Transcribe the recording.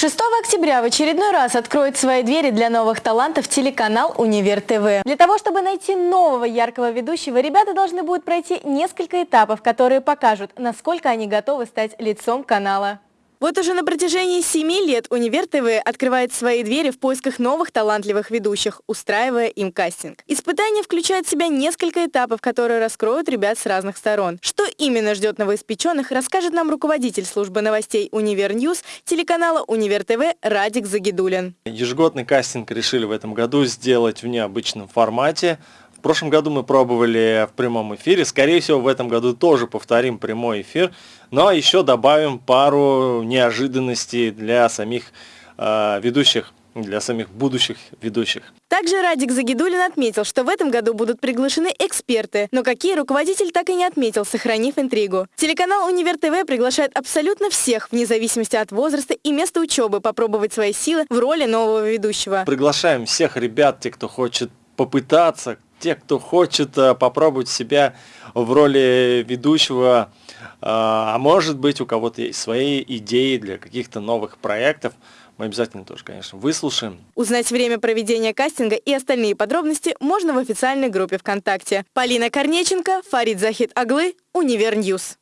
6 октября в очередной раз откроет свои двери для новых талантов телеканал «Univer TV». Для того, чтобы найти нового яркого ведущего, ребята должны будут пройти несколько этапов, которые покажут, насколько они готовы стать лицом канала. Вот уже на протяжении семи лет Univer TV открывает свои двери в поисках новых талантливых ведущих, устраивая им кастинг. Испытание включает в себя несколько этапов, которые раскроют ребят с разных сторон. Что именно ждет новоиспеченных, расскажет нам руководитель службы новостей Univer News телеканала Univer TV Радик Загидуллин. Ежегодный кастинг решили в этом году сделать в необычном формате. В прошлом году мы пробовали в прямом эфире. Скорее всего, в этом году тоже повторим прямой эфир. Но еще добавим пару неожиданностей для самих э, ведущих для самих будущих ведущих. Также Радик Загидулин отметил, что в этом году будут приглашены эксперты, но какие руководитель так и не отметил, сохранив интригу. Телеканал Универ ТВ приглашает абсолютно всех, вне зависимости от возраста и места учебы, попробовать свои силы в роли нового ведущего. Приглашаем всех ребят, те, кто хочет попытаться, те, кто хочет э, попробовать себя в роли ведущего, э, а может быть у кого-то есть свои идеи для каких-то новых проектов, мы обязательно тоже, конечно, выслушаем. Узнать время проведения кастинга и остальные подробности можно в официальной группе ВКонтакте. Полина Корнеченко, Фарид Захидоглы, Univer News.